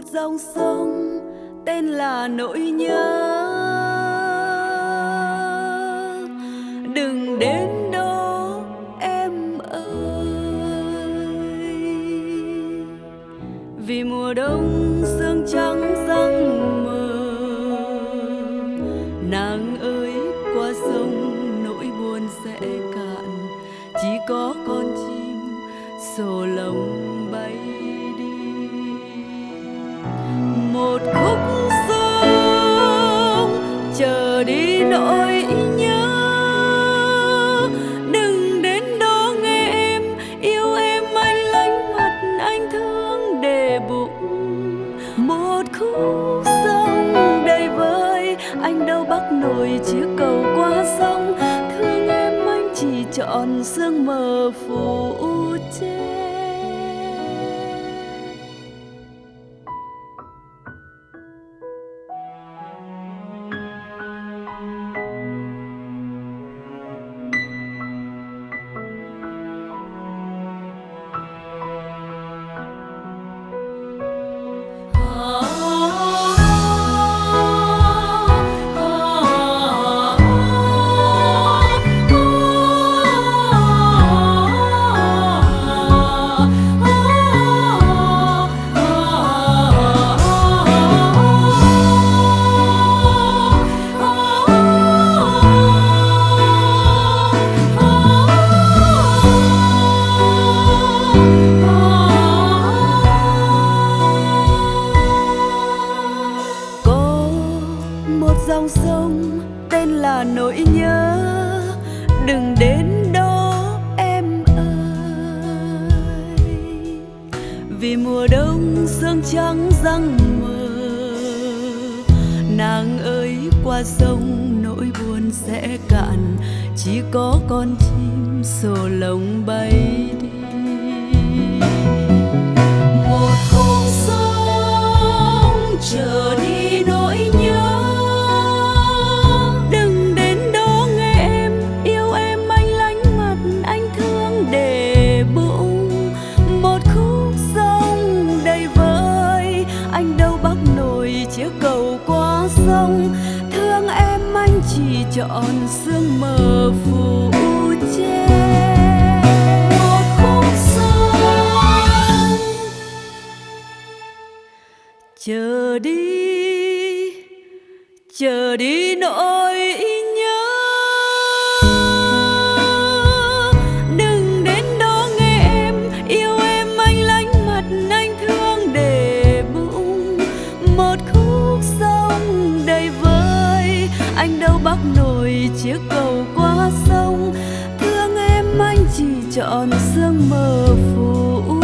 một dòng sông tên là nỗi nhớ. Đừng đến đó, em ơi. Vì mùa đông sương trắng răng mờ, nàng ơi, qua sông nỗi buồn sẽ cạn. Chỉ có con chim sổ lồng đi nỗi nhớ. Đừng đến đó nghe em, yêu em anh lánh mặt anh thương để bụng. Một khúc sông đầy vơi, anh đâu bắt nổi chiếc cầu qua sông. Thương em anh chỉ chọn sương mờ phủ che tên là nỗi nhớ. Đừng đến đó, em ơi. Vì mùa đông sương trắng răng mờ, nàng ơi, qua sông nỗi buồn sẽ cạn. Chỉ có con chim sổ lồng bay đi. Không? Thương em anh chỉ chọn sương mờ phủ che. Một khúc sông chờ đi chờ đi nỗi yêu anh đâu bắc nổi chiếc cầu qua sông. Thương em anh chỉ chọn sương mờ phủ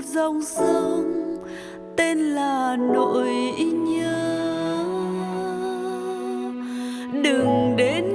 một dòng sông tên là nỗi nhớ. Đừng đến